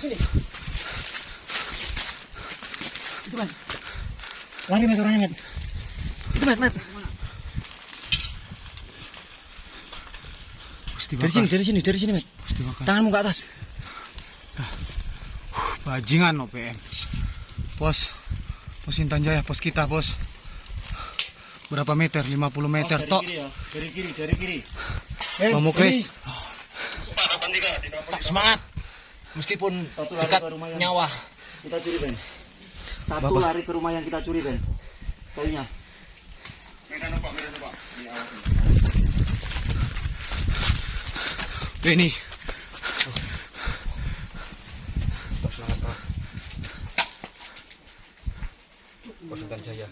Sini. Itu, Ben. Lari, Met, orangnya, Met. Itu, Met, Met. Dari sini, dari sini, dari sini, Met. Tanganmu ke atas. Bajingan OPM. Pos. Pos Intan Jaya, pos kita, bos. Berapa meter? 50 meter, tok. ya. Dari kiri, dari kiri. Mamu Kris. Semangat. Meskipun Satu lari dekat ke rumah yang- nyawa. Kita curi, Ben. Satu Bapak. lari ke rumah yang kita curi, Ben. Kayunya. Pos Intan Jaya.